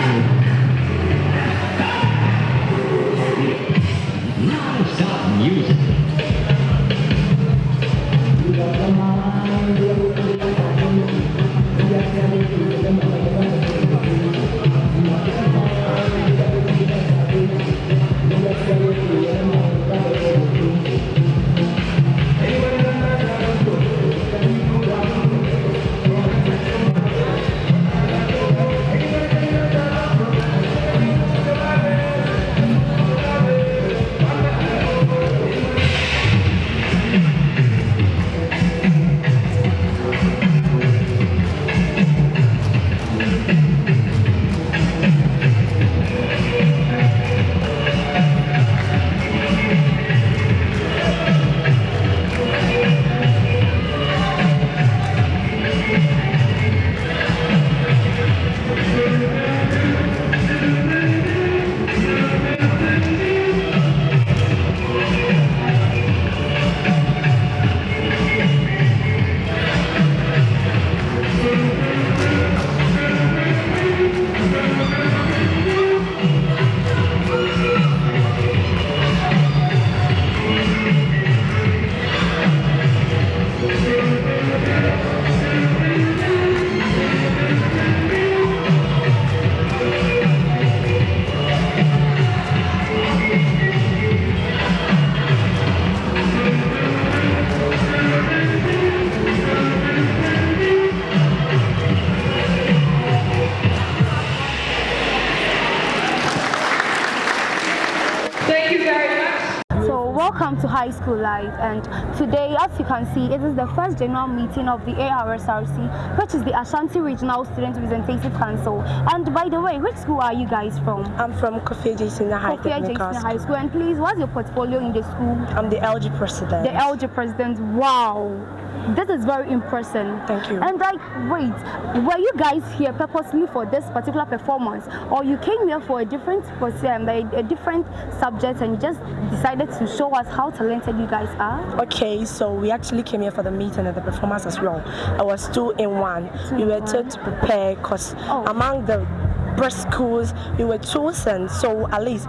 Thank. Welcome to high school life and today as you can see it is the first general meeting of the ARSRC which is the Ashanti Regional Student Representative Council and by the way which school are you guys from? I'm from Kofi Senior High Kofi High School and please what's your portfolio in the school? I'm the LG president. The LG president wow this is very impressive. Thank you. And like, wait, were you guys here purposely for this particular performance, or you came here for a different, um, a different subject, and just decided to show us how talented you guys are? Okay, so we actually came here for the meeting and the performance as well. I was two in one. Two we were told to prepare because Oh. among the best schools we were chosen, so at least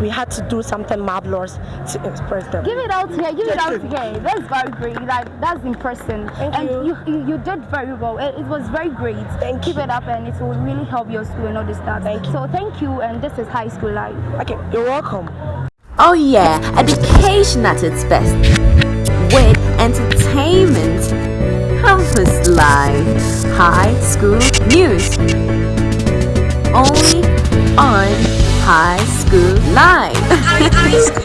we had to do something marvelous to express them. Give it out here, give it out here. That's very great. Like that's impressive. Thank and you. you. you you did very well. It, it was very great. Thank Keep you. it up and it will really help your school and all this stuff. Thank you. So thank you and this is high school life. Okay, you're welcome. Oh yeah, education at its best. With entertainment, campus life, high school news. Only on High School Live.